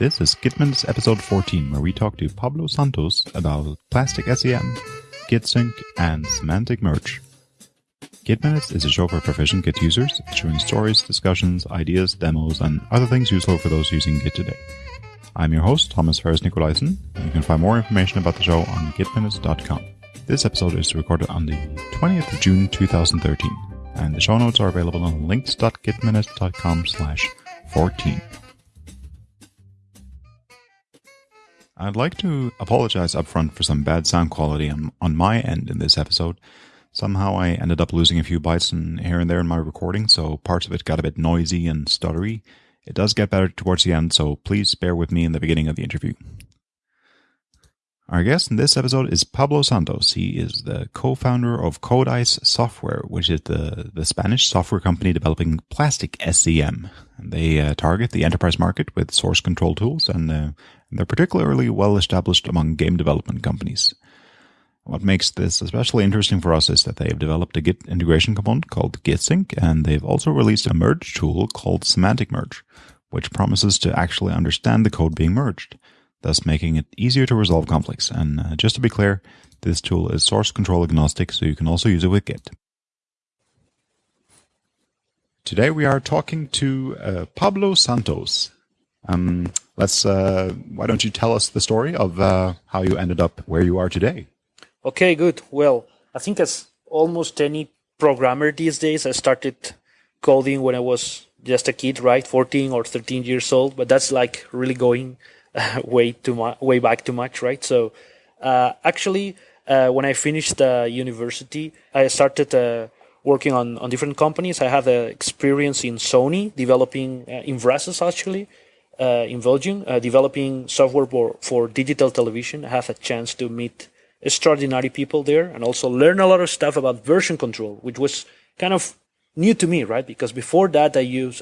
This is Git Minutes episode 14, where we talk to Pablo Santos about Plastic SCM, GitSync, and Semantic Merge. Git is a show for proficient Git users, featuring stories, discussions, ideas, demos, and other things useful for those using Git today. I'm your host, Thomas Ferris Nicolaisen, and you can find more information about the show on gitminutes.com. This episode is recorded on the 20th of June 2013, and the show notes are available on links.gitminutes.com slash 14. I'd like to apologize upfront for some bad sound quality on, on my end in this episode. Somehow I ended up losing a few bytes in, here and there in my recording, so parts of it got a bit noisy and stuttery. It does get better towards the end, so please bear with me in the beginning of the interview. Our guest in this episode is Pablo Santos. He is the co-founder of Codice Software, which is the, the Spanish software company developing plastic SCM. They uh, target the enterprise market with source control tools, and uh, they're particularly well established among game development companies. What makes this especially interesting for us is that they have developed a Git integration component called GitSync, and they've also released a merge tool called Semantic Merge, which promises to actually understand the code being merged thus making it easier to resolve conflicts. And uh, just to be clear, this tool is source control agnostic, so you can also use it with Git. Today we are talking to uh, Pablo Santos. Um, let's. Uh, why don't you tell us the story of uh, how you ended up where you are today? Okay, good. Well, I think as almost any programmer these days, I started coding when I was just a kid, right, 14 or 13 years old. But that's like really going way too much, way back too much, right? So uh, actually, uh, when I finished uh, university, I started uh, working on, on different companies. I had uh, experience in Sony, developing uh, in Brussels actually, in Belgium, developing software for, for digital television. I had a chance to meet extraordinary people there and also learn a lot of stuff about version control, which was kind of new to me, right? Because before that, I used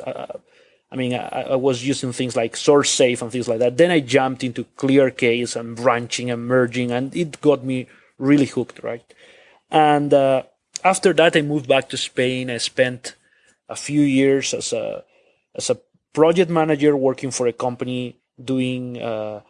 I mean, I, I, was using things like SourceSafe and things like that. Then I jumped into ClearCase and branching and merging, and it got me really hooked, right? And uh, after that, I moved back to Spain. I spent a few years as a as a project manager working for a company doing uh,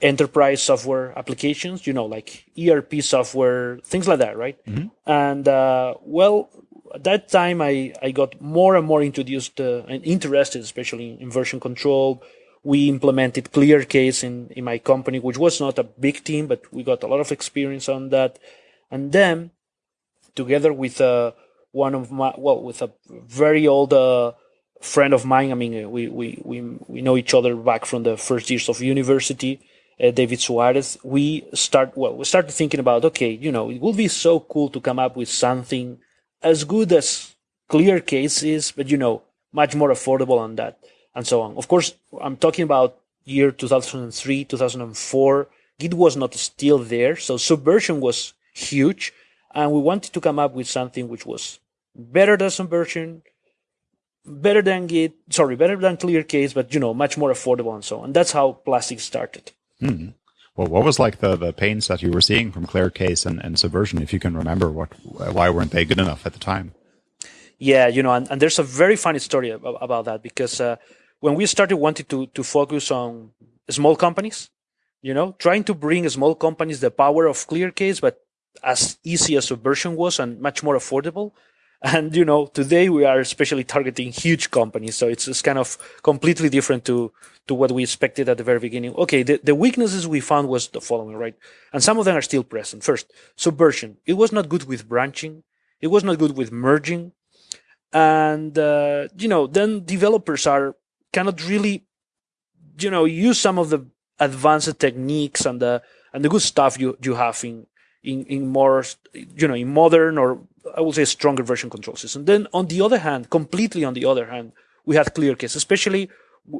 enterprise software applications, you know, like ERP software, things like that, right? Mm-hmm. And uh, well, at that time, I, I got more and more introduced uh, and interested, especially in version control. We implemented ClearCase in, in my company, which was not a big team, but we got a lot of experience on that. And then, together with uh, one of my, well, with a very old uh, friend of mine, I mean, uh, we, we, we, we know each other back from the first years of university. Uh, David Suarez, we start well. We started thinking about okay, you know, it would be so cool to come up with something as good as ClearCase is, but you know, much more affordable on that and so on. Of course, I'm talking about year 2003, 2004. Git was not still there. So subversion was huge. And we wanted to come up with something which was better than subversion, better than Git, sorry, better than ClearCase, but you know, much more affordable and so on. And that's how Plastic started. Mm-hmm. Well, what was like the, the pains that you were seeing from ClearCase and, and Subversion, if you can remember what why weren't they good enough at the time? Yeah, you know, and, and there's a very funny story about, about that because uh, when we started wanting to to focus on small companies, you know, trying to bring small companies the power of ClearCase, but as easy as Subversion was and much more affordable, and you know, today we are especially targeting huge companies, so it's, it's kind of completely different to to what we expected at the very beginning. Okay, the, the weaknesses we found was the following, right? And some of them are still present. First, subversion. It was not good with branching. It was not good with merging. And, uh, you know, then developers are cannot really, you know, use some of the advanced techniques and the, and the good stuff you, you have in, in, in more, you know, in modern or I would say a stronger version control system. Then on the other hand, completely on the other hand, we had ClearCase, especially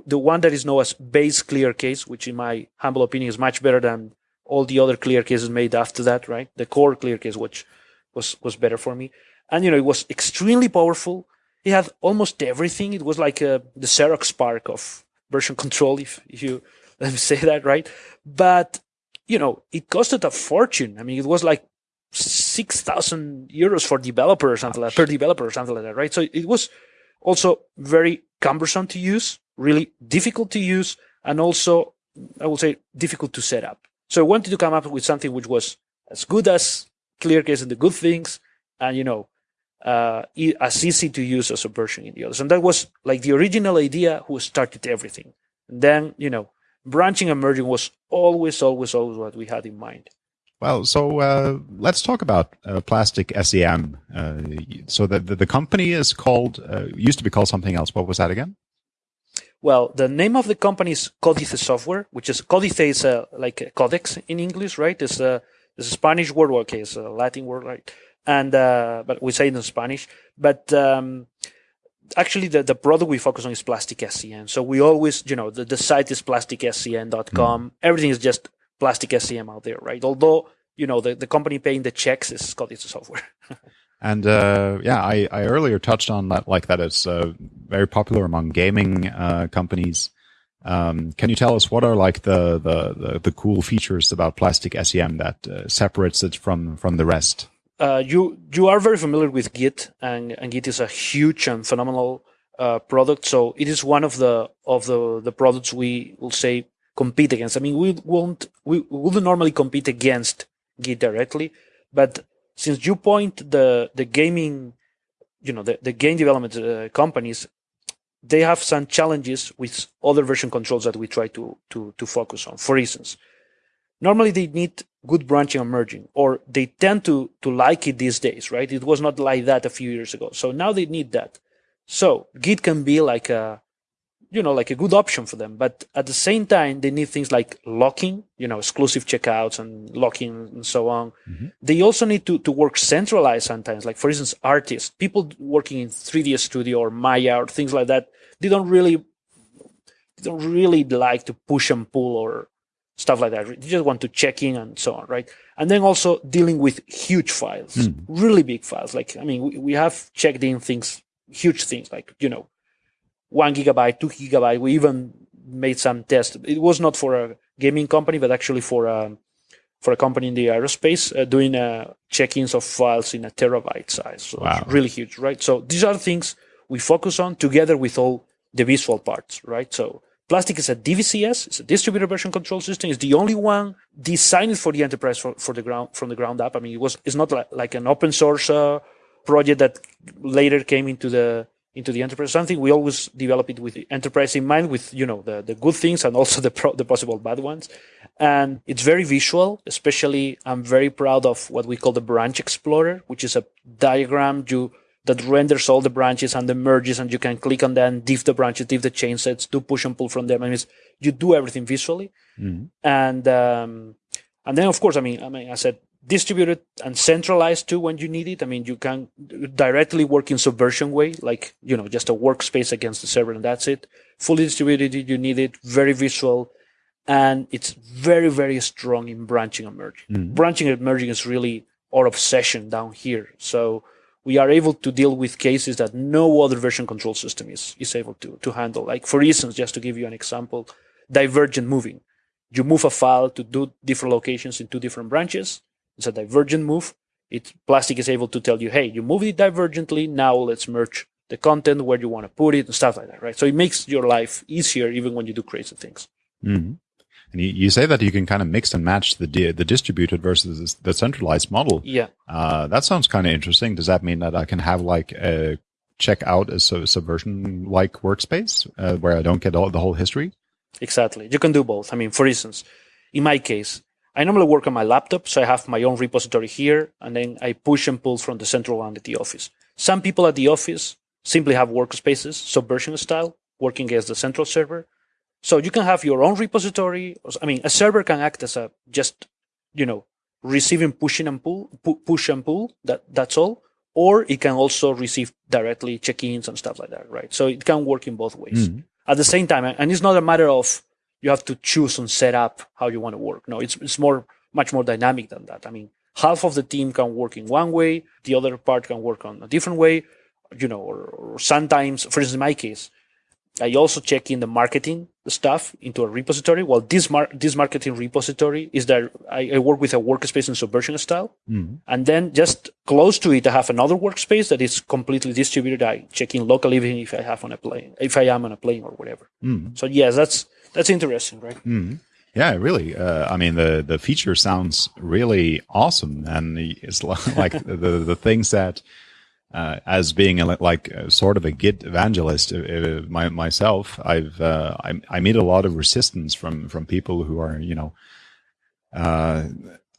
the one that is known as base ClearCase, which in my humble opinion is much better than all the other ClearCases made after that, right? The core ClearCase, which was, was better for me. And, you know, it was extremely powerful. It had almost everything. It was like uh, the Xerox Spark of version control, if, if you let me say that, right? But, you know, it costed a fortune. I mean, it was like 6,000 euros for developer or something like per developer or something like that, right? So it was also very cumbersome to use, really difficult to use, and also I would say difficult to set up. So I wanted to come up with something which was as good as ClearCase and the good things, and you know, uh, as easy to use as Subversion in the others. And that was like the original idea who started everything. And then, you know, branching and merging was always, always, always what we had in mind. Well, so uh, let's talk about uh, Plastic SCM. Uh, so the, the, the company is called uh, used to be called something else. What was that again? Well, the name of the company is Codice Software, which is Codice is uh, like a codex in English, right? It's a, it's a Spanish word, okay, it's a Latin word, right? And uh, but we say it in Spanish. But um, actually the, the product we focus on is plastic SCM. So we always, you know, the, the site is plasticscm.com. Mm. Everything is just plastic SCM out there, right? Although, you know, the, the company paying the checks is Codice Software. and uh, yeah, I, I earlier touched on that, like that it's uh, very popular among gaming uh, companies. Um, can you tell us what are like the, the, the, the cool features about plastic SCM that uh, separates it from, from the rest? Uh, you you are very familiar with Git, and, and Git is a huge and phenomenal uh, product. So it is one of the of the the products we will say compete against. I mean, we won't, we wouldn't normally compete against Git directly, but since you point the, the gaming, you know, the, the game development uh, companies, they have some challenges with other version controls that we try to, to, to focus on. For instance, normally they need good branching and merging, or they tend to, to like it these days, right? It was not like that a few years ago. So now they need that. So Git can be like a, you know, like a good option for them. But at the same time, they need things like locking, you know, exclusive checkouts and locking and so on. Mm-hmm. They also need to, to work centralized sometimes. Like, for instance, artists, people working in 3D Studio or Maya or things like that, they don't really, they don't really like to push and pull or stuff like that. They just want to check in and so on, right? And then also dealing with huge files, mm. really big files. Like, I mean, we, we have checked in things, huge things like, you know, one gigabyte, two gigabyte. We even made some tests. It was not for a gaming company, but actually for a for a company in the aerospace uh, doing uh, check-ins of files in a terabyte size. So wow. it's really huge, right? So these are things we focus on together with all the visual parts, right? So Plastic is a DVCS, it's a distributed version control system. It's the only one designed for the enterprise for, for the ground from the ground up. I mean, it was it's not like, like an open source uh, project that later came into the into the enterprise. Something we always develop it with the enterprise in mind, with you know the the good things and also the pro- the possible bad ones. And it's very visual. Especially, I'm very proud of what we call the branch explorer, which is a diagram you that renders all the branches and the merges, and you can click on them, diff the branches, diff the change sets, do push and pull from them. I mean, you do everything visually, mm-hmm. and um, and then of course, I mean, I mean, I said distributed and centralized too when you need it. I mean, you can directly work in subversion way, like, you know, just a workspace against the server and that's it. Fully distributed, you need it, very visual, and it's very, very strong in branching and merging. Mm-hmm. Branching and merging is really our obsession down here. So we are able to deal with cases that no other version control system is, is able to, to handle. Like, for instance, just to give you an example, divergent moving. You move a file to do different locations in two different branches it's a divergent move. It plastic is able to tell you, hey, you moved it divergently. Now let's merge the content where you want to put it and stuff like that, right? So it makes your life easier even when you do crazy things. Mm-hmm. And you, you, say that you can kind of mix and match the the distributed versus the centralized model. Yeah, uh, that sounds kind of interesting. Does that mean that I can have like a check out a subversion like workspace uh, where I don't get all the whole history? Exactly. You can do both. I mean, for instance, in my case, I normally work on my laptop, so I have my own repository here, and then I push and pull from the central one at the office. Some people at the office simply have workspaces, subversion style, working as the central server. So you can have your own repository. I mean, a server can act as a just, you know, receiving pushing and pull, pu- push and pull. That that's all. Or it can also receive directly check-ins and stuff like that, right? So it can work in both ways. Mm-hmm. At the same time, and it's not a matter of you have to choose and set up how you want to work. No, it's it's more much more dynamic than that. I mean, half of the team can work in one way, the other part can work on a different way, you know, or, or sometimes, for instance, in my case, I also check in the marketing stuff into a repository. Well, this mar- this marketing repository is that I, I work with a workspace in Subversion style, mm-hmm. and then just close to it, I have another workspace that is completely distributed. I check in locally, even if I have on a plane, if I am on a plane or whatever. Mm-hmm. So yes, that's that's interesting, right? Mm-hmm. Yeah, really. Uh, I mean, the the feature sounds really awesome, and it's like the the things that. Uh, as being a, like a, sort of a Git evangelist uh, uh, my, myself, I've uh, I, I meet a lot of resistance from from people who are you know uh,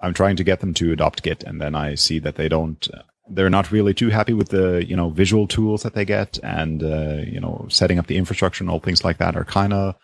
I'm trying to get them to adopt Git, and then I see that they don't. They're not really too happy with the you know visual tools that they get, and uh, you know setting up the infrastructure and all things like that are kind of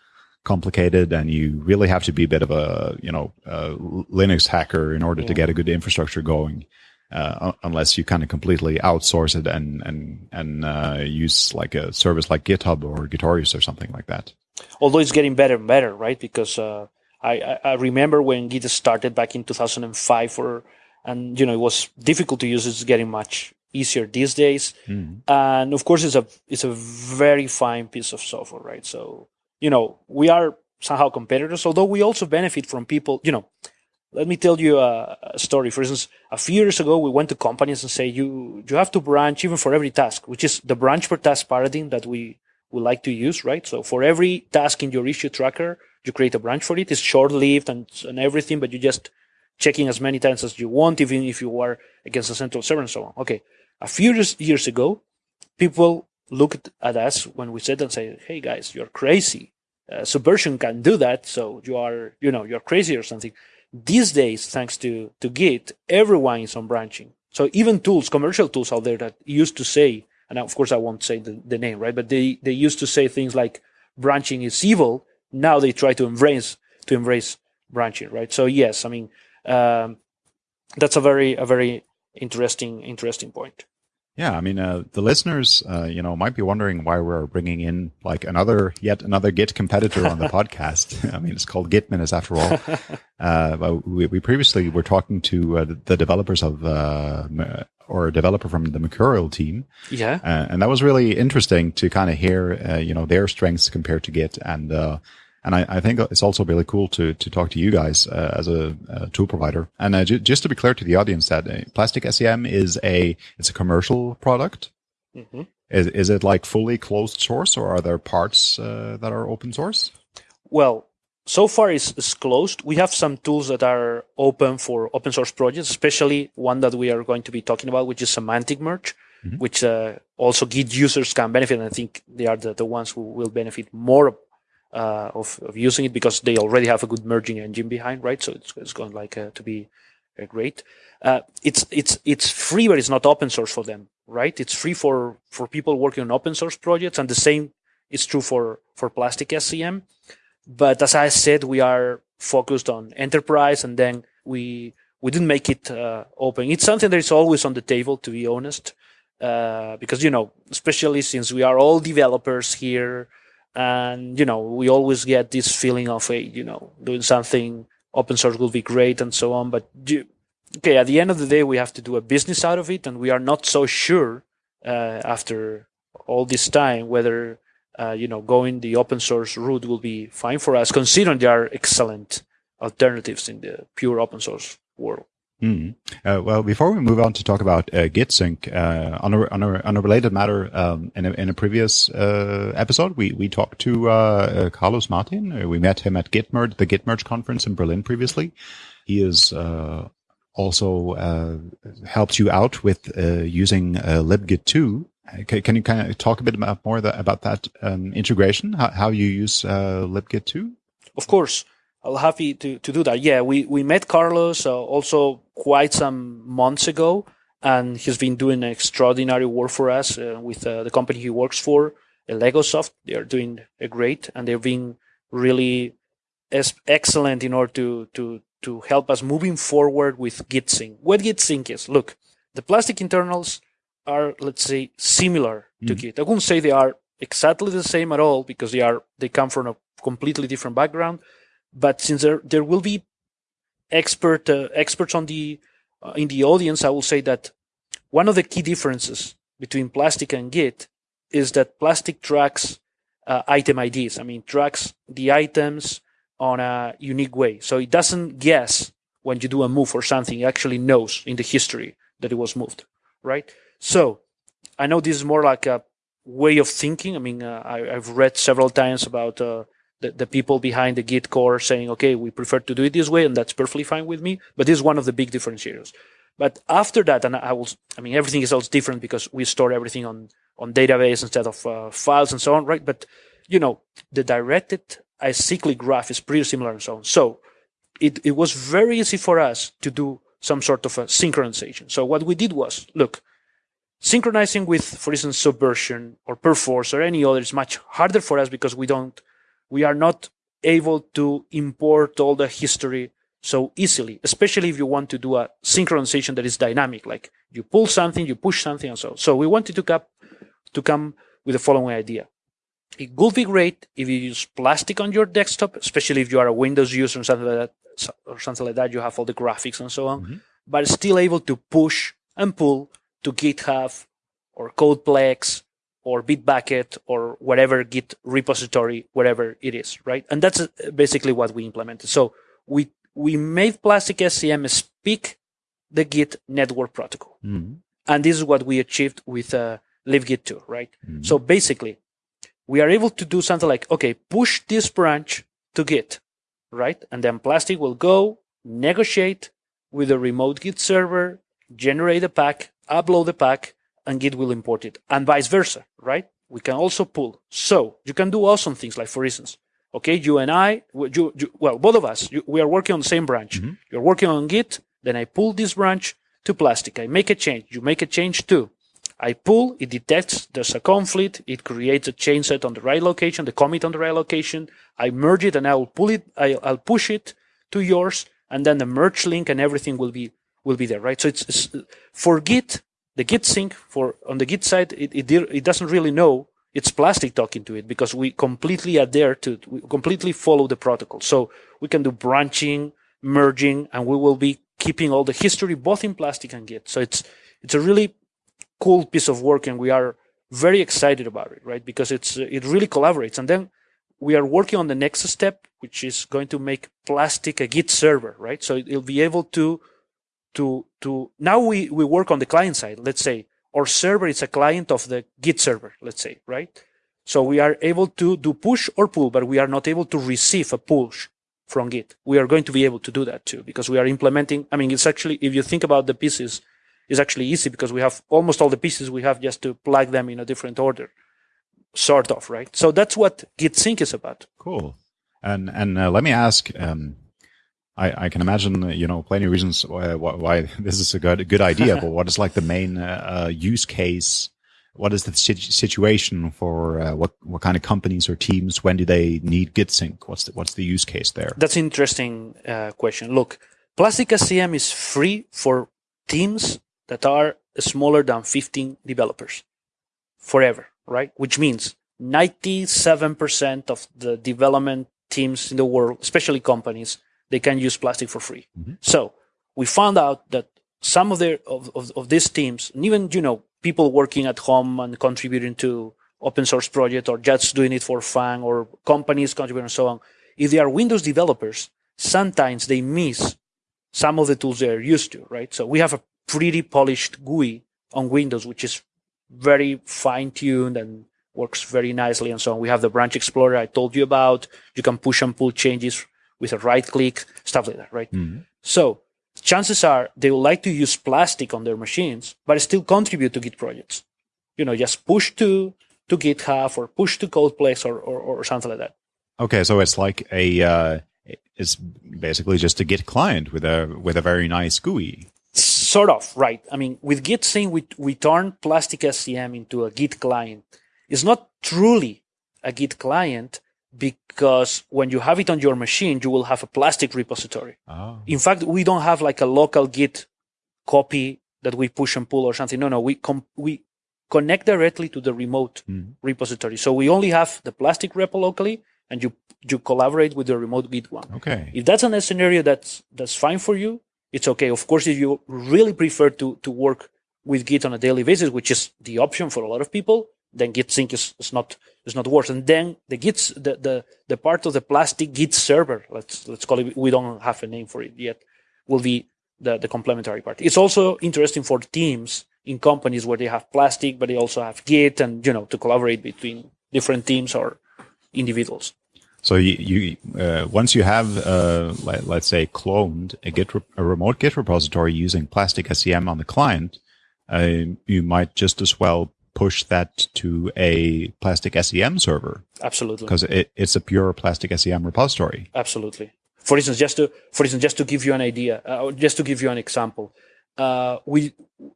complicated and you really have to be a bit of a you know a linux hacker in order yeah. to get a good infrastructure going uh, unless you kind of completely outsource it and and and uh, use like a service like github or gitorious or something like that although it's getting better and better right because uh, I, I remember when git started back in 2005 or and you know it was difficult to use it's getting much easier these days mm. and of course it's a it's a very fine piece of software right so you know, we are somehow competitors, although we also benefit from people, you know, let me tell you a, a, story. For instance, a few years ago, we went to companies and say, you, you have to branch even for every task, which is the branch per task paradigm that we would like to use, right? So for every task in your issue tracker, you create a branch for it. It's short lived and, and everything, but you just checking as many times as you want, even if you are against a central server and so on. Okay. A few years, years ago, people looked at us when we said and say, "Hey guys, you're crazy. Uh, Subversion can do that, so you are, you know, you're crazy or something." These days, thanks to to Git, everyone is on branching. So even tools, commercial tools out there that used to say, and of course I won't say the, the name, right? But they they used to say things like branching is evil. Now they try to embrace to embrace branching, right? So yes, I mean um, that's a very a very interesting interesting point. Yeah, I mean, uh, the listeners, uh, you know, might be wondering why we're bringing in like another, yet another Git competitor on the podcast. I mean, it's called Git Minutes after all. Uh, but we, we, previously were talking to uh, the developers of, uh, or a developer from the Mercurial team. Yeah. Uh, and that was really interesting to kind of hear, you know, their strengths compared to Git and, and I, I, think it's also really cool to to talk to you guys uh, as a, a, tool provider. And uh, j- just to be clear to the audience, that uh, Plastic SCM is a it's a commercial product. Mm-hmm. Is is it like fully closed source, or are there parts uh, that are open source? Well, so far it's, it's, closed. We have some tools that are open for open source projects, especially one that we are going to be talking about, which is semantic merge. Mm-hmm. Which uh, also Git users can benefit, and I think they are the, the ones who will benefit more uh, of, of using it because they already have a good merging engine behind, right? So it's, it's going like uh, to be uh, great. Uh, it's it's it's free, but it's not open source for them, right? It's free for for people working on open source projects, and the same is true for for Plastic SCM. But as I said, we are focused on enterprise, and then we we didn't make it uh, open. It's something that is always on the table, to be honest, uh, because you know, especially since we are all developers here and you know we always get this feeling of a you know doing something open source will be great and so on. But you, okay at the end of the day we have to do a business out of it and we are not so sure uh, after all this time whether uh, you know going the open source route will be fine for us considering there are excellent alternatives in the pure open source world Mm. Uh, well, before we move on to talk about uh, GitSync, uh, on, a, on, a, on a related matter, um, in, a, in a previous uh, episode, we, we talked to uh, uh, Carlos Martin. we met him at Gitmerge, the Gitmerge conference in Berlin previously. He is also helped you out with using libgit2. Can, can, you kind of talk a bit about more that, about that um, integration, how, how you use libgit2? Of course. I'll happy to, to do that. Yeah, we, we met Carlos uh, also quite some months ago, and he's been doing extraordinary work for us uh, with uh, the company he works for, Legosoft. They are doing great, and they've been really excellent in order to, to, to help us moving forward with GitSync. What GitSync is, look, the plastic internals are, let's say, similar to mm. Git. I wouldn't say they are exactly the same at all because they are they come from a completely different background but since there there will be expert uh, experts on the uh, in the audience, I will say that one of the key differences between Plastic and Git is that Plastic tracks uh, item IDs. I mean, tracks the items on a unique way, so it doesn't guess when you do a move or something. It actually knows in the history that it was moved, right? So I know this is more like a way of thinking. I mean, uh, I, have read several times about uh, the, the people behind the Git core saying, okay, we prefer to do it this way, and that's perfectly fine with me. But this is one of the big differentiators. But after that, and I will, I mean, everything is also different because we store everything on, on database instead of uh, files and so on, right? But, you know, the directed acyclic graph is pretty similar and so on. So it, it was very easy for us to do some sort of a synchronization. So what we did was, look, synchronizing with, for instance, Subversion or Perforce or any other is much harder for us because we don't, we are not able to import all the history so easily, especially if you want to do a synchronization that is dynamic, like you pull something, you push something, and so. on. So we wanted to come to come with the following idea. It would be great if you use plastic on your desktop, especially if you are a Windows user or something like that, or something like that. You have all the graphics and so on, mm-hmm. but still able to push and pull to GitHub or CodePlex or Bitbucket or whatever Git repository, whatever it is, right? And that's uh, basically what we implemented. So we we made Plastic SCM speak the Git network protocol. Mm-hmm. And this is what we achieved with uh, LibGit 2, right? Mm-hmm. So basically, we are able to do something like, okay, push this branch to Git, right? And then Plastic will go negotiate with a remote Git server, generate a pack, upload the pack, and Git will import it, and vice versa, right? We can also pull. So you can do awesome things like, for instance, Okay, you and I, you, you, well, both of us, you, we are working on the same branch. Mm-hmm. You're working on Git, then I pull this branch to plastic. I make a change. You make a change too. I pull, it detects there's a conflict. It creates a change set on the right location, the commit on the right location. I merge it and I will pull it, I, will push it to yours and then the merge link and everything will be, will be there, right? So it's, it's for Git, the Git sync for, on the Git side, it, it, it doesn't really know it's plastic talking to it because we completely adhere to we completely follow the protocol. So we can do branching merging and we will be keeping all the history both in plastic and git. So it's it's a really cool piece of work and we are very excited about it right? Because it's it really collaborates. And then we are working on the next step which is going to make plastic a git server right? So it'll be able to to to now we we work on the client side let's say our server is a client of the Git server, let's say, right? So we are able to do push or pull, but we are not able to receive a push from Git. We are going to be able to do that too, because we are implementing. I mean, it's actually, if you think about the pieces, it's actually easy because we have almost all the pieces we have just to plug them in a different order, sort of, right? So that's what Git sync is about. Cool. And, and uh, let me ask, um, I, I can imagine, you know, plenty of reasons why, why this is a good, good idea, but what is like the main uh, uh, use case? What is the situation for uh, what what kind of companies or teams? When do they need GitSync? What's the, what's the use case there? That's an interesting uh, question. Look, Plastic SCM is free for teams that are smaller than 15 developers forever, right? Which means 97% of the development teams in the world, especially companies, they can use plastic for free. Mm-hmm. So we found out that some of their of, of, of, these teams, and even you know people working at home and contributing to open source project or just doing it for fun or companies contributing and so on, if they are Windows developers, sometimes they miss some of the tools they're used to, right? So we have a pretty polished GUI on Windows, which is very fine tuned and works very nicely and so on. We have the branch explorer I told you about. You can push and pull changes with a right click, stuff like that, right? Mm-hmm. So chances are they would like to use plastic on their machines, but still contribute to Git projects. You know, just push to to GitHub or push to CodePlex or, or, or something like that. Okay, so it's like a uh, it's basically just a Git client with a with a very nice GUI. Sort of, right? I mean, with Git sync, we we turn Plastic SCM into a Git client. It's not truly a Git client, because when you have it on your machine, you will have a plastic repository. Oh. In fact, we don't have like a local Git copy that we push and pull or something. No, no, we com- we connect directly to the remote mm. repository. So we only have the plastic repo locally, and you you collaborate with the remote Git one. Okay. If that's a scenario that's that's fine for you, it's okay. Of course, if you really prefer to to work with Git on a daily basis, which is the option for a lot of people, then Git sync is, is not is not worse. And then the Git the, the the part of the plastic Git server, let's let's call it we don't have a name for it yet, will be the, the complementary part. It's also interesting for teams in companies where they have plastic, but they also have Git and you know to collaborate between different teams or individuals. So you, you uh, once you have, uh, let, us say, cloned a Git, a remote Git repository using Plastic SCM on the client, uh, you might just as well push that to a Plastic SCM server. Absolutely, because it, it's a pure Plastic SCM repository. Absolutely. For instance, just to for instance, just to give you an idea, uh, just to give you an example, uh, we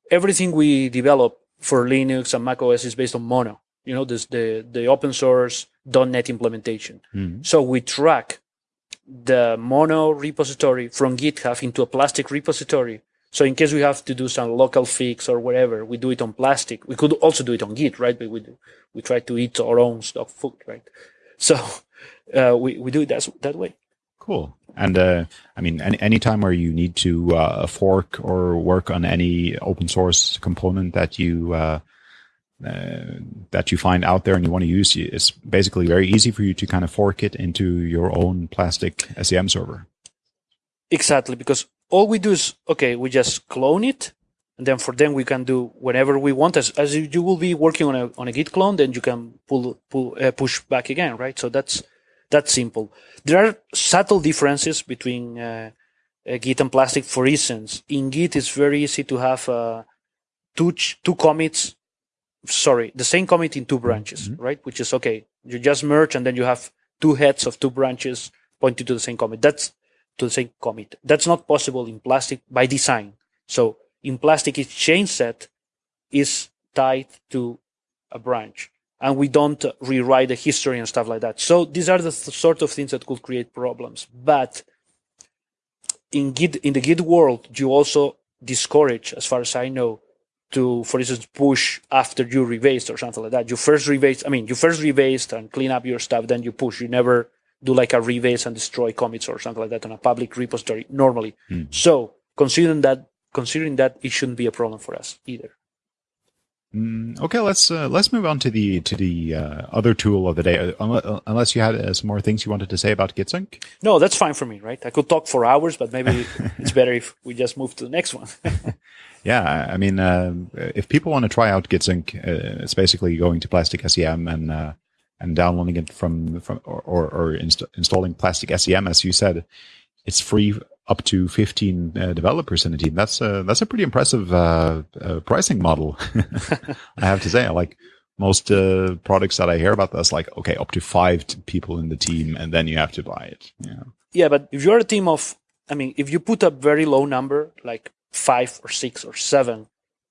everything we develop for Linux and Mac OS is based on Mono. You know, this the the open source .NET implementation. Mm-hmm. So we track the Mono repository from GitHub into a Plastic repository. So in case we have to do some local fix or whatever, we do it on Plastic. We could also do it on Git, right? But we do, we try to eat our own stock food, right? So uh, we we do it that that way. Cool. And uh, I mean, any anytime where you need to uh, fork or work on any open source component that you uh, uh, that you find out there and you want to use, it's basically very easy for you to kind of fork it into your own plastic SCM server. Exactly, because all we do is okay, we just clone it, and then for them we can do whatever we want. As as you will be working on a on a Git clone, then you can pull pull uh, push back again, right? So that's that's simple. There are subtle differences between uh, uh, Git and Plastic. For instance, in Git, it's very easy to have uh, two two commits. Sorry, the same commit in two branches, mm-hmm. right? Which is okay. You just merge, and then you have two heads of two branches pointing to the same commit. That's to same commit. That's not possible in Plastic by design. So in Plastic, each change set is tied to a branch and we don't rewrite the history and stuff like that. So these are the th- sort of things that could create problems. But in Git, in the Git world, you also discourage, as far as I know, to, for instance, push after you rebased or something like that. You first rebased, I mean, you first rebased and clean up your stuff, then you push. You never do like a rebase and destroy commits or something like that on a public repository normally. Mm. So considering that, considering that, it shouldn't be a problem for us either. Mm, okay, let's uh, let's move on to the to the uh, other tool of the day. Uh, unless you had uh, some more things you wanted to say about GitSync. No, that's fine for me. Right, I could talk for hours, but maybe it's better if we just move to the next one. yeah, I mean, uh, if people want to try out GitSync, uh, it's basically going to Plastic SCM and and downloading it from from or or, or inst- installing Plastic SCM, as you said. It's free up to 15 uh, developers in a team. That's a, that's a pretty impressive uh, uh, pricing model. I have to say, like most uh, products that I hear about, that's like, okay, up to five people in the team and then you have to buy it. Yeah. Yeah. But if you're a team of, I mean, if you put a very low number, like five or six or seven,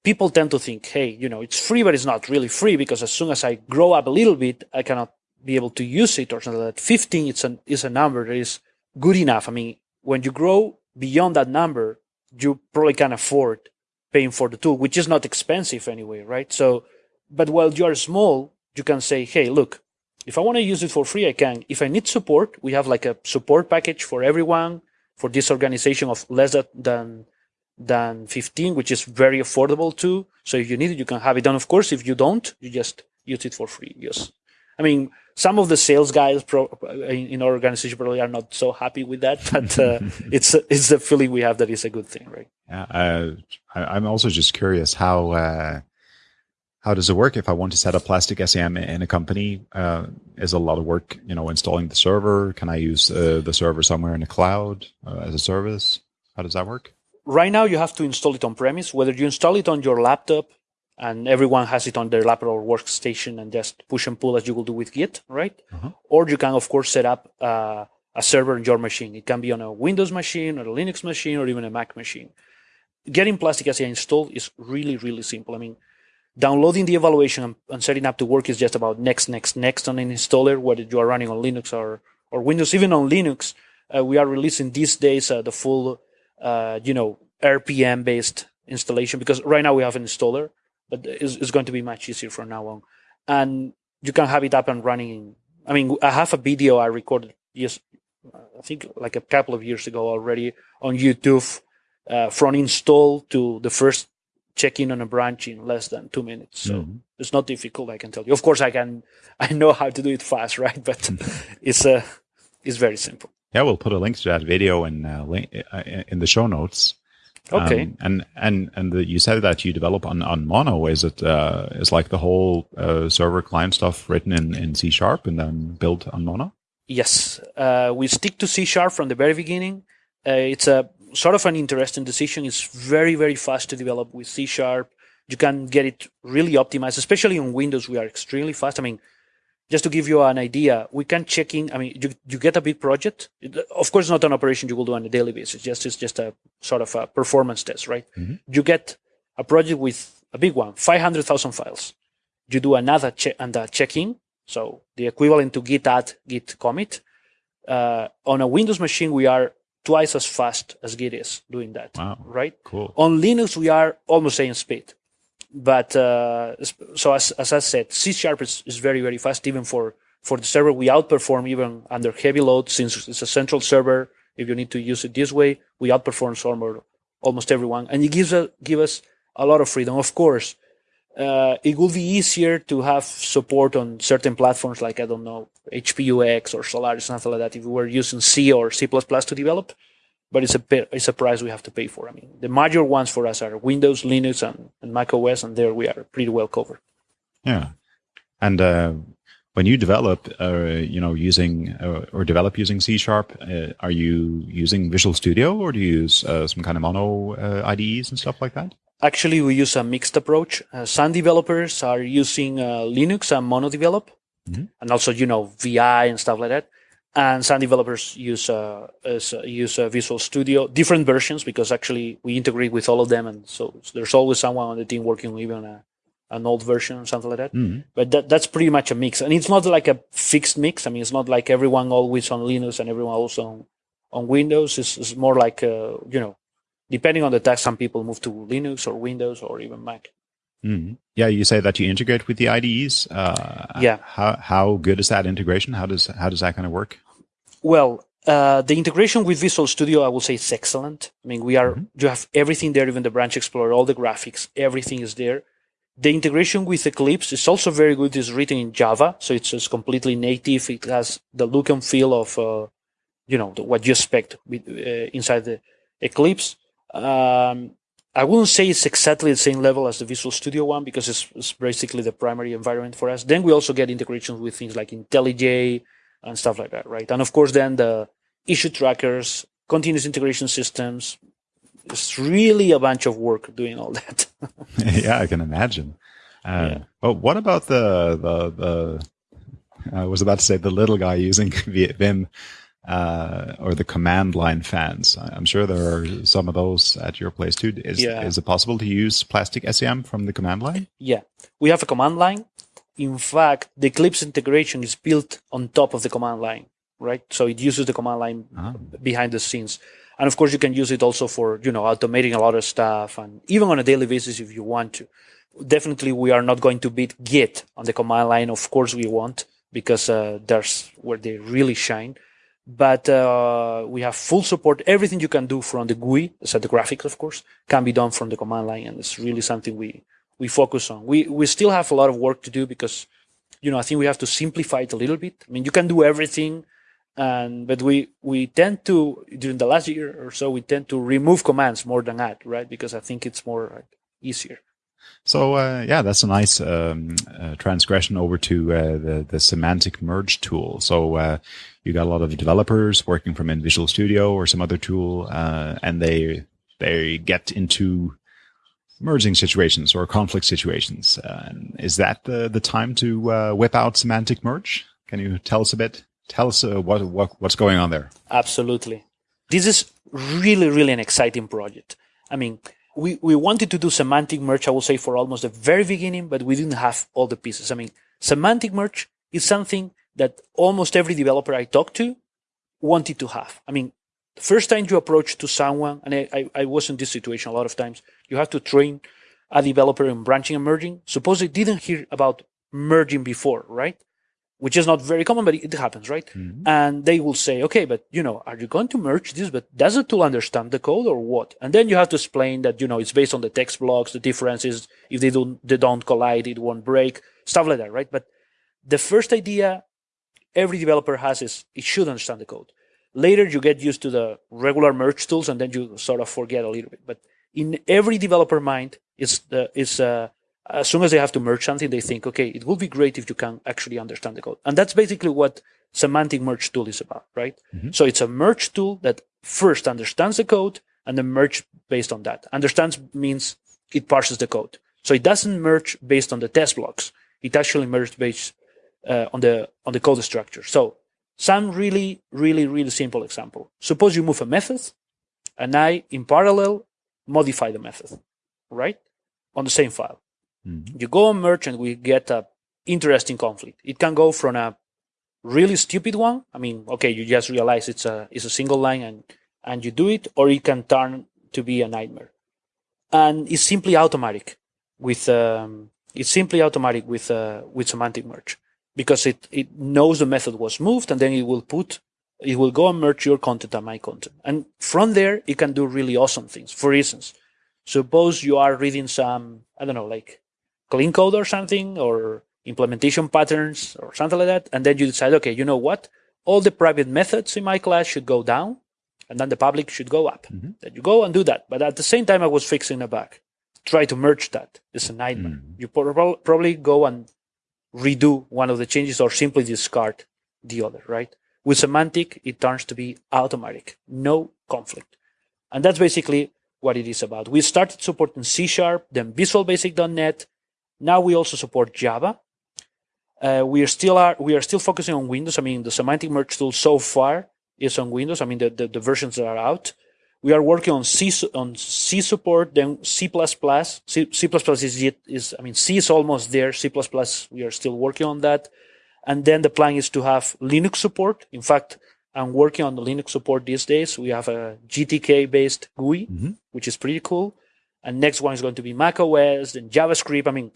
people tend to think, hey, you know, it's free, but it's not really free because as soon as I grow up a little bit, I cannot be able to use it or something like that. 15 it's an, is a number that is good enough. I mean, when you grow beyond that number, you probably can afford paying for the tool, which is not expensive anyway, right? So, but while you are small, you can say, hey, look, if I want to use it for free, I can. If I need support, we have like a support package for everyone for this organization of less than than 15, which is very affordable too. So if you need it, you can have it. And of course, if you don't, you just use it for free. Yes. I mean, some of the sales guys pro, in our organization probably are not so happy with that, but uh, it's it's the feeling we have that it's a good thing, right? Yeah, uh, I, am also just curious how uh, how does it work if I want to set up Plastic SCM in a company? Uh, is a lot of work, you know, installing the server. Can I use uh, the server somewhere in the cloud uh, as a service? How does that work? Right now, you have to install it on premise. Whether you install it on your laptop and everyone has it on their laptop or workstation and just push and pull as you will do with Git, right? Uh-huh. Or you can, of course, set up uh, a server on your machine. It can be on a Windows machine or a Linux machine or even a Mac machine. Getting Plastic SCM installed is really, really simple. I mean, downloading the evaluation and, and, setting up to work is just about next, next, next on an installer, whether you are running on Linux or, or Windows. Even on Linux, uh, we are releasing these days uh, the full, uh, you know, RPM based installation because right now we have an installer but it's, it's going to be much easier from now on. And you can have it up and running. I mean, I have a video I recorded yes, I think like a couple of years ago already on YouTube, uh, from install to the first check-in on a branch in less than two minutes. So mm-hmm. it's not difficult, I can tell you. Of course, I can, I know how to do it fast, right? But it's uh, it's very simple. Yeah, we'll put a link to that video in uh, link, uh, in the show notes. Okay. Um, and and and the, you said that you develop on, on Mono. Is it uh, is like the whole uh, server client stuff written in, in C sharp and then built on Mono? Yes, uh, we stick to C sharp from the very beginning. Uh, it's a sort of an interesting decision. It's very, very fast to develop with C sharp. You can get it really optimized, especially on Windows. We are extremely fast. I mean, just to give you an idea, we can check in. I mean, you, you get a big project. Of course, not an operation you will do on a daily basis. Just it's just a sort of a performance test, right? Mm-hmm. You get a project with a big one, five hundred thousand files. You do another check and a check-in, so the equivalent to git add, git commit. Uh, on a Windows machine, we are twice as fast as Git is doing that. Wow. Right? Cool. On Linux, we are almost same speed. But uh, so as, as I said, C sharp is, is very, very fast. Even for, for the server, we outperform even under heavy load since it's a central server. If you need to use it this way, we outperform almost, everyone. And it gives, a, give us a lot of freedom. Of course, uh, it will be easier to have support on certain platforms like, I don't know, HPUX or Solaris, something like that, if we were using C or C++ to develop but it's a it's a price we have to pay for. I mean, the major ones for us are Windows, Linux, and, and Mac OS, and there we are pretty well covered. Yeah, and uh, when you develop, uh, you know, using uh, or develop using C sharp, uh, are you using Visual Studio or do you use uh, some kind of mono uh, IDEs and stuff like that? Actually, we use a mixed approach. some developers are using Linux and MonoDevelop, mm-hmm. and also you know VI and stuff like that and some developers use uh, use uh, Visual Studio, different versions because actually we integrate with all of them, and so, so there's always someone on the team working on even a, an old version or something like that. Mm-hmm. But that, that's pretty much a mix, and it's not like a fixed mix. I mean, it's not like everyone always on Linux and everyone also on, on Windows. It's, it's more like uh, you know, depending on the task, some people move to Linux or Windows or even Mac. Mm-hmm. Yeah, you say that you integrate with the IDEs. Uh, yeah. How how good is that integration? How does how does that kind of work? Well, uh, the integration with Visual Studio, I will say, it's excellent. I mean, we are mm-hmm. you have everything there, even the Branch Explorer, all the graphics, everything is there. The integration with Eclipse is also very good. It's written in Java, so it's, it's completely native. It has the look and feel of, uh, you know, the, what you expect with, uh, inside the Eclipse. Um, I wouldn't say it's exactly the same level as the Visual Studio one because it's, it's basically the primary environment for us. Then we also get integrations with things like IntelliJ and stuff like that, right? And of course, then the issue trackers, continuous integration systems. It's really a bunch of work doing all that. yeah, I can imagine. Uh, yeah. Well, what about the the the? I was about to say the little guy using Vim uh, or the command line fans. I'm sure there are some of those at your place too. Is, yeah. is it possible to use plastic SCM from the command line? Yeah, we have a command line. In fact, the Eclipse integration is built on top of the command line, right? So it uses the command line oh. behind the scenes. And of course, you can use it also for, you know, automating a lot of stuff and even on a daily basis if you want to. Definitely, we are not going to beat Git on the command line. Of course, we won't because uh, that's where they really shine but uh, we have full support. Everything you can do from the GUI, so the graphics, of course, can be done from the command line, and it's really something we we focus on. We we still have a lot of work to do because, you know, I think we have to simplify it a little bit. I mean, you can do everything, and but we we tend to during the last year or so we tend to remove commands more than add, right? Because I think it's more like, easier. So uh, yeah, that's a nice um, uh, transgression over to uh, the the semantic merge tool. So uh, you got a lot of developers working from in Visual Studio or some other tool, uh, and they they get into merging situations or conflict situations. Uh, is that the the time to whip out semantic merge? Can you tell us a bit? Tell us what what what's going on there. Absolutely, this is really really an exciting project. I mean we, we wanted to do semantic merge, I will say, for almost the very beginning, but we didn't have all the pieces. I mean, semantic merge is something that almost every developer I talked to wanted to have. I mean, the first time you approach to someone, and I, I, I was in this situation a lot of times, you have to train a developer in branching and merging. Suppose they didn't hear about merging before, right? which is not very common, but it happens, right? Mm-hmm. And they will say, okay, but you know, are you going to merge this? But does the tool understand the code or what? And then you have to explain that, you know, it's based on the text blocks, the differences. If they don't, they don't collide, it won't break, stuff like that, right? But the first idea every developer has is it should understand the code. Later, you get used to the regular merge tools and then you sort of forget a little bit. But in every developer mind, it's the, it's a, as soon as they have to merge something, they think, okay, it would be great if you can actually understand the code. And that's basically what semantic merge tool is about, right? Mm-hmm. So it's a merge tool that first understands the code and then merge based on that. Understands means it parses the code. So it doesn't merge based on the text blocks. It actually merges based uh, on the on the code structure. So some really, really, really simple example. Suppose you move a method and I, in parallel, modify the method, right? On the same file. Mm-hmm. You go on merge and we get a interesting conflict. It can go from a really stupid one. I mean, okay, you just realize it's a it's a single line and and you do it, or it can turn to be a nightmare. And it's simply automatic with um, it's simply automatic with uh, with semantic merge because it it knows the method was moved and then it will put it will go and merge your content and my content. And from there, it can do really awesome things. For instance, suppose you are reading some, I don't know, like clean code or something, or implementation patterns or something like that. And then you decide, okay, you know what? All the private methods in my class should go down and then the public should go up. Mm-hmm. Then you go and do that. But at the same time, I was fixing a bug. Try to merge that. It's a nightmare. Mm-hmm. You probably go and redo one of the changes or simply discard the other, right? With semantic, it turns to be automatic, no conflict. And that's basically what it is about. We started supporting C Sharp, then Visual Basic.NET. Now we also support Java. Uh, we are still are we are still focusing on Windows. I mean, the semantic merge tool so far is on Windows. I mean, the, the, the versions that are out. We are working on C on C support, then C++. C, C++ is yet is I mean C is almost there. C++ we are still working on that, and then the plan is to have Linux support. In fact, I'm working on the Linux support these days. We have a GTK based GUI, mm-hmm. which is pretty cool. And next one is going to be Mac OS, then JavaScript. I mean,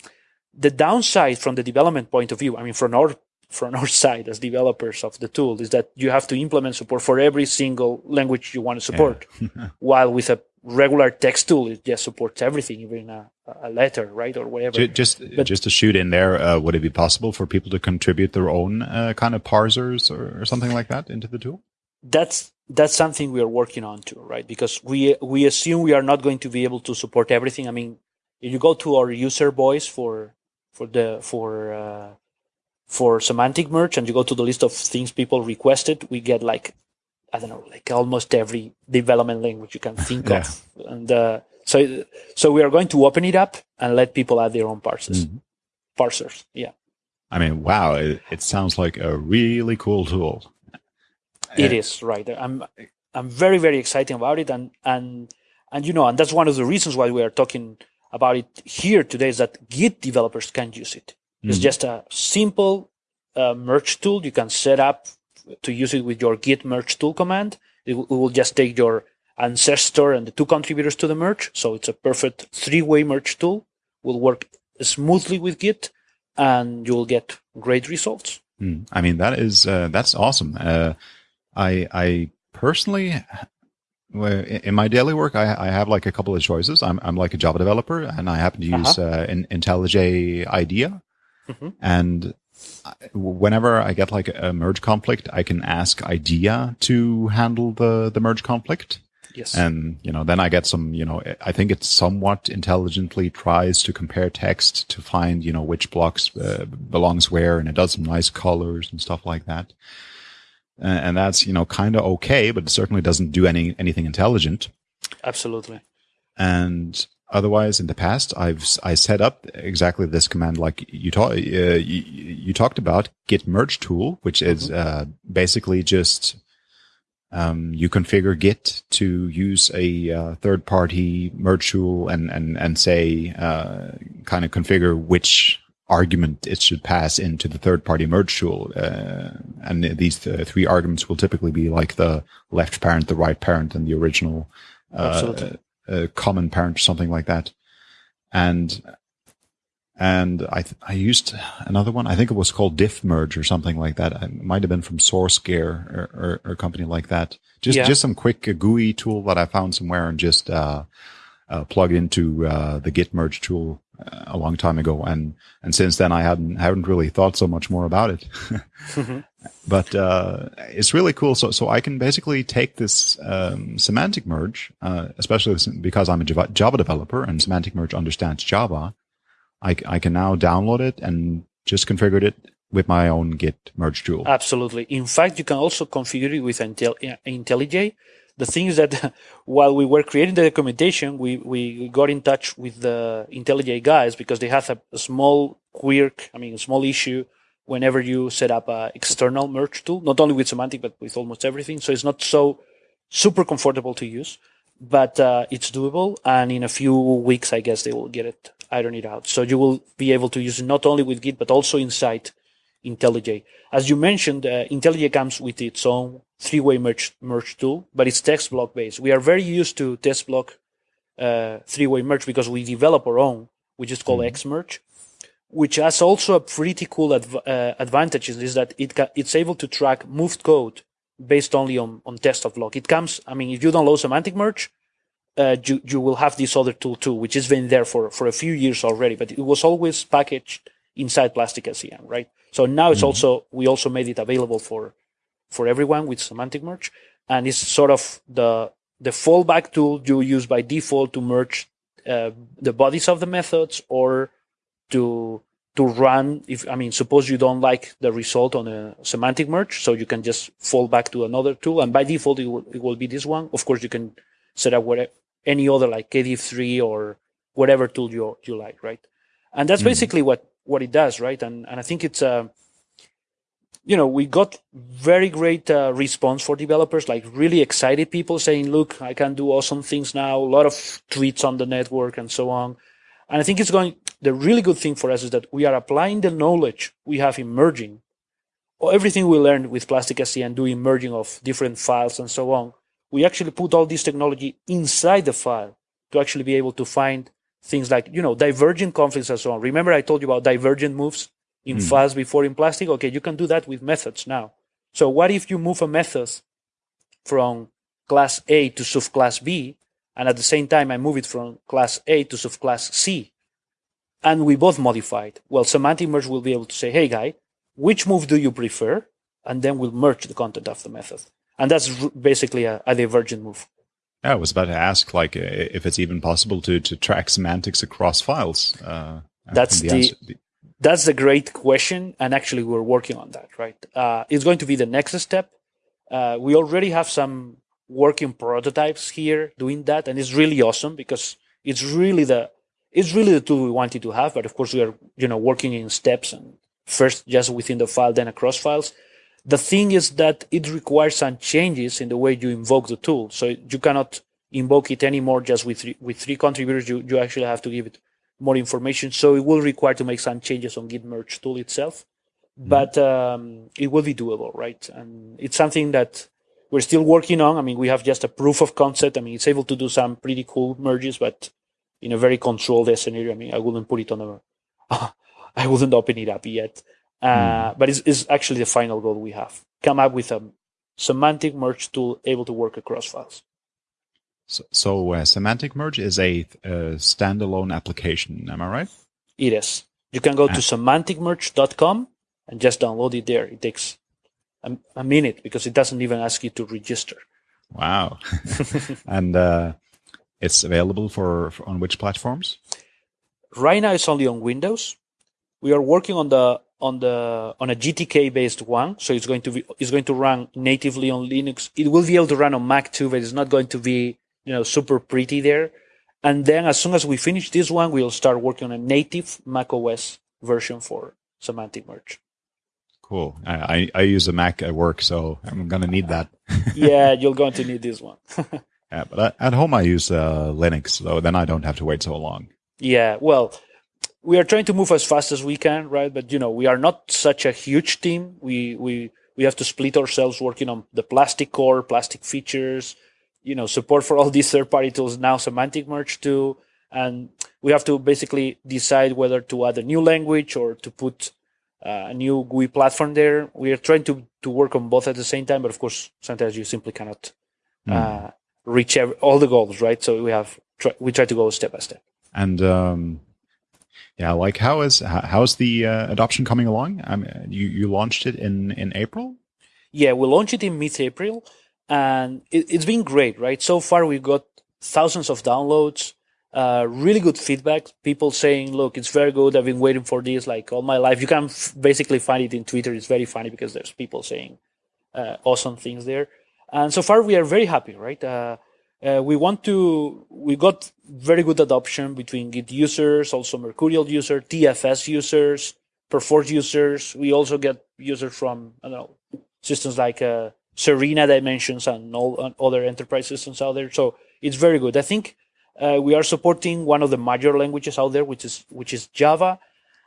the downside from the development point of view, I mean, from our from our side as developers of the tool is that you have to implement support for every single language you want to support. Yeah. While with a regular text tool, it just supports everything, even a, a letter, right, or whatever. Just but, just to shoot in there, uh, would it be possible for people to contribute their own uh, kind of parsers or, or, something like that into the tool? That's that's something we are working on too, right? Because we we assume we are not going to be able to support everything. I mean, if you go to our user voice for for the for uh, for semantic merge and you go to the list of things people requested, we get like, I don't know, like almost every development language you can think yeah. of. And, uh, so, so we are going to open it up and let people add their own parsers. Mm-hmm. Parsers. Yeah. I mean, wow. It, it, sounds like a really cool tool. It uh, is right. I'm, I'm very, very excited about it. And, and, and, you know, and that's one of the reasons why we are talking about it here today is that Git developers can use it. It's mm-hmm. just a simple uh, merge tool. You can set up to use it with your git merge tool command. It, w- it will just take your ancestor and the two contributors to the merge. So it's a perfect three-way merge tool. Will work smoothly with Git, and you will get great results. Mm. I mean, that is uh, that's awesome. Uh, I I personally in my daily work, I, I, have like a couple of choices. I'm, I'm like a Java developer and I happen to use uh-huh. uh, IntelliJ IDEA. Mm-hmm. And whenever I get like a merge conflict, I can ask IDEA to handle the, the merge conflict. Yes. And, you know, then I get some, you know, I think it somewhat intelligently tries to compare text to find, you know, which blocks uh, belongs where. And it does some nice colors and stuff like that. and that's, you know, kind of okay, but it certainly doesn't do any, anything intelligent. Absolutely. And Otherwise, in the past, I've I set up exactly this command like you, ta- uh, you, you talked about git merge tool, which is mm-hmm. uh, basically just um, you configure Git to use a uh, third party merge tool and and and say uh, kind of configure which argument it should pass into the third party merge tool. Uh, and these uh, three arguments will typically be like the left parent, the right parent, and the original uh, a common parent or something like that. And and I th- I used another one. I think it was called Diff Merge or something like that. It might have been from SourceGear or, or, or a company like that. Just yeah. just some quick uh, GUI tool that I found somewhere and just uh, uh, plugged into uh, the Git Merge tool uh, a long time ago. And and since then I hadn't haven't really thought so much more about it. mm-hmm. But uh, it's really cool. So, so I can basically take this um, semantic merge, uh, especially because I'm a Java developer and semantic merge understands Java. I, I can now download it and just configure it with my own Git merge tool. Absolutely. In fact, you can also configure it with Intel, IntelliJ. The thing is that while we were creating the documentation, we, we got in touch with the IntelliJ guys because they have a, a small quirk, I mean, a small issue whenever you set up an external merge tool, not only with semantic, but with almost everything. So it's not so super comfortable to use, but uh, it's doable. And in a few weeks, I guess they will get it iron it out. So you will be able to use it not only with Git, but also inside IntelliJ. As you mentioned, uh, IntelliJ comes with its own three-way merge, merge tool, but it's text block based. We are very used to text block uh, three-way merge because we develop our own, which is called mm-hmm. Xmerge, which has also a pretty cool adv- uh, advantages is that it ca- it's able to track moved code based only on, on test of log. It comes, I mean, if you download semantic merge, uh, you, you will have this other tool too, which has been there for, for a few years already, but it was always packaged inside Plastic SCM, right? So now it's mm-hmm. also, we also made it available for, for everyone with semantic merge. And it's sort of the, the fallback tool you use by default to merge uh, the bodies of the methods or to, to run if, I mean, suppose you don't like the result on a semantic merge. So you can just fall back to another tool. And by default, it will, it will be this one. Of course, you can set up whatever, any other like KDiff3 or whatever tool you, you like, right? And that's mm. basically what, what it does, right? And, and I think it's, uh, you know, we got very great uh, response for developers, like really excited people saying, look, I can do awesome things now, a lot of tweets on the network and so on. And I think it's going, the really good thing for us is that we are applying the knowledge we have in merging, or everything we learned with Plastic SCM doing merging of different files and so on we actually put all this technology inside the file to actually be able to find things like, you know, divergent conflicts and so on. Remember I told you about divergent moves in mm. files before in plastic? Okay, you can do that with methods now. So what if you move a method from class A to subclass B, and at the same time I move it from class A to subclass C, and we both modify it? Well, semantic merge will be able to say, hey guy, which move do you prefer? And then we'll merge the content of the method and that's basically a, a divergent move. Yeah, I was about to ask, like, if it's even possible to to track semantics across files. Uh, that's the, the, the, that's the great question, and actually, we're working on that. Right, uh, it's going to be the next step. Uh, we already have some working prototypes here doing that, and it's really awesome because it's really the it's really the tool we wanted to have. But of course, we are you know working in steps and first just within the file, then across files. The thing is that it requires some changes in the way you invoke the tool. So you cannot invoke it anymore just with three, with three contributors. You, you actually have to give it more information. So it will require to make some changes on Git merge tool itself, mm-hmm. but um, it will be doable, right? And it's something that we're still working on. I mean, we have just a proof of concept. I mean, it's able to do some pretty cool merges, but in a very controlled scenario. I mean, I wouldn't put it on a, I wouldn't open it up yet. Uh, mm. But it's, it's, actually the final goal we have. Come up with a semantic merge tool able to work across files. So, so uh, semantic merge is a, a, standalone application. Am I right? It is. You can go to semanticmerge.com and just download it there. It takes a, a, minute because it doesn't even ask you to register. Wow. and uh, it's available for, for on which platforms? Right now, it's only on Windows. We are working on the on the on a GTK based one, so it's going to be it's going to run natively on Linux. It will be able to run on Mac too, but it's not going to be you know super pretty there. And then as soon as we finish this one, we'll start working on a native Mac OS version for Semantic Merge. Cool. I, I use a Mac at work, so I'm gonna need that. yeah, you're going to need this one. yeah, but at home I use uh, Linux, so then I don't have to wait so long. Yeah, well, we are trying to move as fast as we can, right? But you know, we are not such a huge team. We we we have to split ourselves working on the plastic core, plastic features, you know, support for all these third-party tools. Now semantic merge too, and we have to basically decide whether to add a new language or to put uh, a new GUI platform there. We are trying to to work on both at the same time, but of course, sometimes you simply cannot mm. uh, reach every, all the goals, right? So we have try, we try to go step by step. And um yeah, like how is how's the uh, adoption coming along? I mean, you you launched it in in April. Yeah, we launched it in mid-April, and it, has been great, right? So far, we've got thousands of downloads. Uh, really good feedback. People saying, "Look, it's very good. I've been waiting for this like all my life." You can f- basically find it in Twitter. It's very funny because there's people saying uh, awesome things there. And so far, we are very happy, right? Uh, uh, we want to. We got very good adoption between Git users, also Mercurial users, TFS users, Perforce users. We also get users from I don't know systems like uh, Serena Dimensions and all and other enterprise systems out there. So it's very good. I think uh, we are supporting one of the major languages out there, which is which is Java,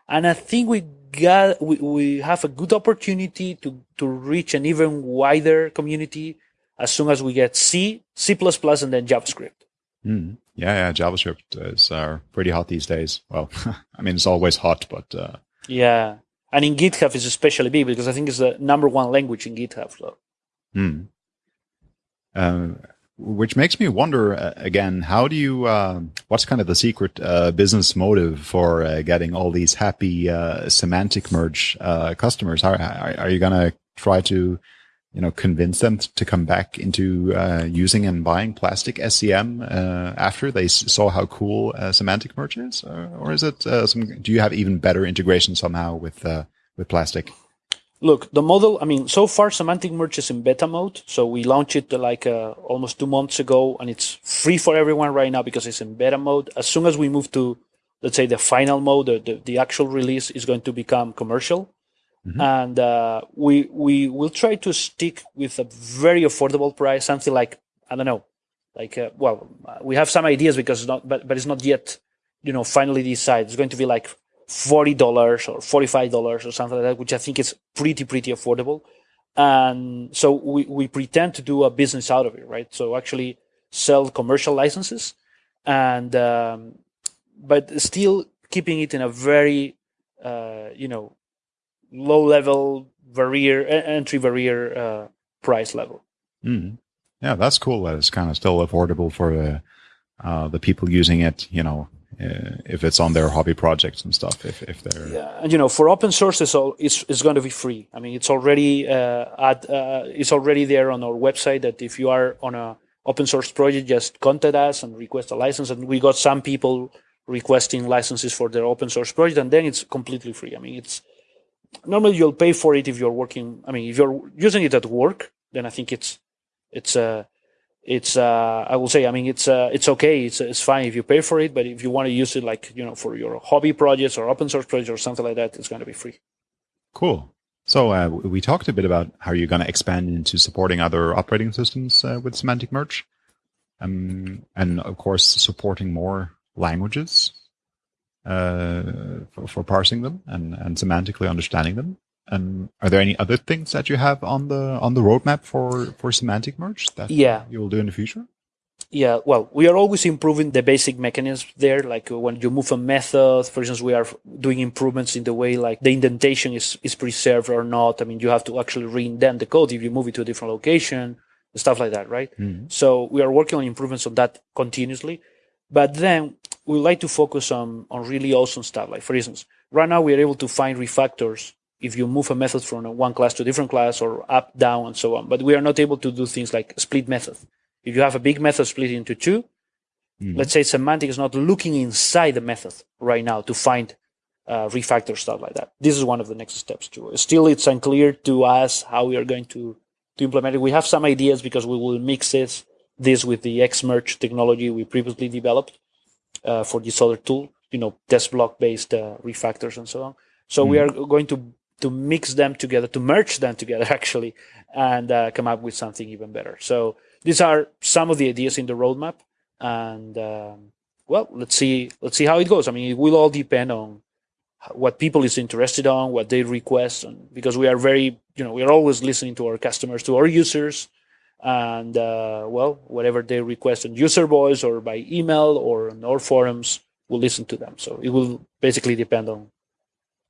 and I think we got we, we have a good opportunity to to reach an even wider community as soon as we get C, C++, and then JavaScript. Mm. Yeah, yeah, JavaScript is uh, pretty hot these days. Well, I mean, it's always hot, but uh... yeah, and in GitHub is especially big because I think it's the number one language in GitHub. So. Mm. Uh, which makes me wonder uh, again how do you uh, what's kind of the secret uh, business motive for uh, getting all these happy uh, semantic merge uh, customers how, are you going to try to you know convince them to come back into uh, using and buying plastic scm uh, after they saw how cool uh, semantic merge is or is it some do you have even better integration somehow with with plastic Look, the model, I mean, so far Semantic Merge is in beta mode. So we launched it like uh, almost two months ago and it's free for everyone right now because it's in beta mode. As soon as we move to, let's say, the final mode, the, the actual release is going to become commercial. Mm-hmm. And uh, we, we will try to stick with a very affordable price, something like, I don't know, like, uh, well, we have some ideas because not, but, but it's not yet, you know, finally decided. It's going to be like $40 or $45 or something like that, which I think is pretty, pretty affordable. And so we, we pretend to do a business out of it, right? So actually sell commercial licenses and, um, but still keeping it in a very, uh, you know, low level barrier, entry barrier, uh, price level. Mm. Yeah, that's cool. That it's kind of still affordable for the, uh, the people using it, you know, uh, if it's on their hobby projects and stuff. If if they're yeah, and you know, for open source, it's all it's, it's going to be free. I mean, it's already uh, at uh, it's already there on our website. That if you are on a open source project, just contact us and request a license. And we got some people requesting licenses for their open source project, and then it's completely free. I mean, it's normally you'll pay for it if you're working. I mean, if you're using it at work, then I think it's it's uh it's uh, I will say I mean it's uh, it's okay it's it's fine if you pay for it but if you want to use it like you know for your hobby projects or open source projects or something like that it's going to be free. Cool. So uh, we talked a bit about how you're going to expand into supporting other operating systems uh, with Semantic Merge, um, and of course supporting more languages for, for parsing them and, and semantically understanding them. And are there any other things that you have on the on the roadmap for for semantic merge that yeah. you will do in the future? Yeah, well, we are always improving the basic mechanisms there. Like uh, when you move a method, for instance, we are doing improvements in the way like the indentation is, is preserved or not. I mean, you have to actually re-indent the code if you move it to a different location, stuff like that, right? Mm-hmm. So we are working on improvements on that continuously. But then we like to focus on, on really awesome stuff. Like, for instance, right now we are able to find refactors if you move a method from one class to a different class or up, down, and so on. But we are not able to do things like split method. If you have a big method split into 2 mm-hmm. let's say semantic is not looking inside the method right now to find uh, refactor stuff like that. This is one of the next steps too. Still, it's unclear to us how we are going to, to implement it. We have some ideas because we will mix this, this with the Xmerge technology we previously developed uh, for this other tool, you know, text block based uh, refactors and so on. So mm-hmm. we are going to to mix them together, to merge them together actually, and uh, come up with something even better. So these are some of the ideas in the roadmap, and um, well, let's see let's see how it goes. I mean, it will all depend on what people is interested on, what they request, and because we are very you know we are always listening to our customers, to our users. And uh, well, whatever they request on user voice or by email or on our forums, we'll listen to them. So it will basically depend on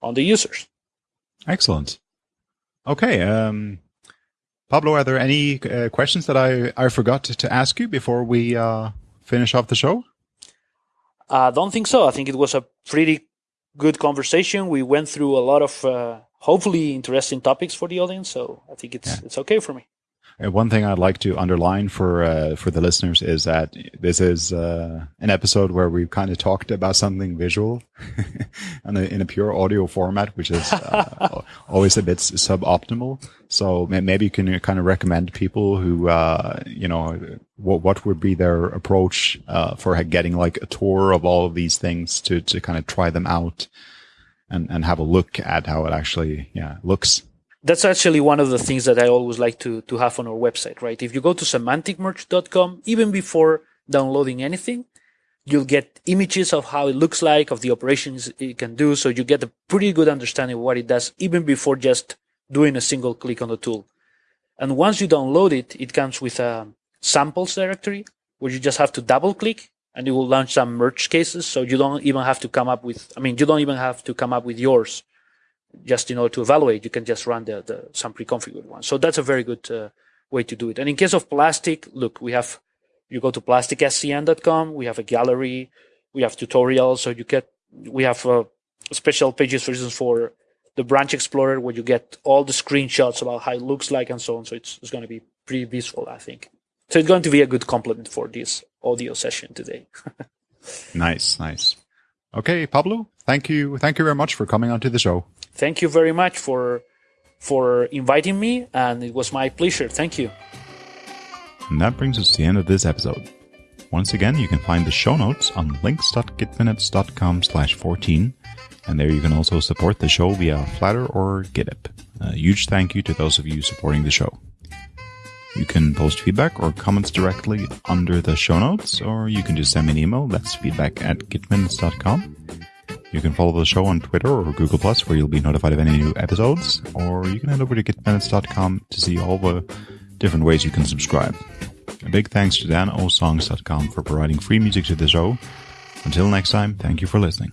on the users. Excellent. Okay. Um, Pablo, are there any uh, questions that I, I forgot to ask you before we uh, finish off the show? I don't think so. I think it was a pretty good conversation. We went through a lot of uh, hopefully interesting topics for the audience, so I think it's yeah. it's okay for me. Uh, One thing I'd like to underline for uh, for the listeners is that this is uh, an episode where we've kind of talked about something visual in, a, in a pure audio format, which is uh, always a bit suboptimal. So maybe you can kind of recommend people who, uh, you know, what what would be their approach uh, for getting like a tour of all of these things to to kind of try them out and and have a look at how it actually yeah looks. That's actually one of the things that I always like to, to have on our website, right? If you go to semanticmerge.com, even before downloading anything, you'll get images of how it looks like, of the operations it can do. So you get a pretty good understanding of what it does, even before just doing a single click on the tool. And once you download it, it comes with a samples directory where you just have to double click and it will launch some merge cases. So you don't even have to come up with, I mean, you don't even have to come up with yours just in order to evaluate, you can just run the, the some pre-configured one. So that's a very good uh, way to do it. And in case of plastic, look, we have you go to plasticscm.com. We have a gallery, we have tutorials. So you get we have uh, special pages, for instance, for the branch explorer where you get all the screenshots about how it looks like and so on. So it's, it's going to be pretty visual, I think. So it's going to be a good complement for this audio session today. Nice, nice. Okay, Pablo, thank you, thank you very much for coming onto the show. Thank you very much for for inviting me, and it was my pleasure. Thank you. And that brings us to the end of this episode. Once again, you can find the show notes on links.gitminutes.com slash 14, and there you can also support the show via Flattr or GitHub. A huge thank you to those of you supporting the show. You can post feedback or comments directly under the show notes, or you can just send me an email. That's feedback at gitminutes.com. You can follow the show on Twitter or Google Plus, where you'll be notified of any new episodes, or you can head over to gitminutes.com to see all the different ways you can subscribe. A big thanks to danosongs.com for providing free music to the show. Until next time, thank you for listening.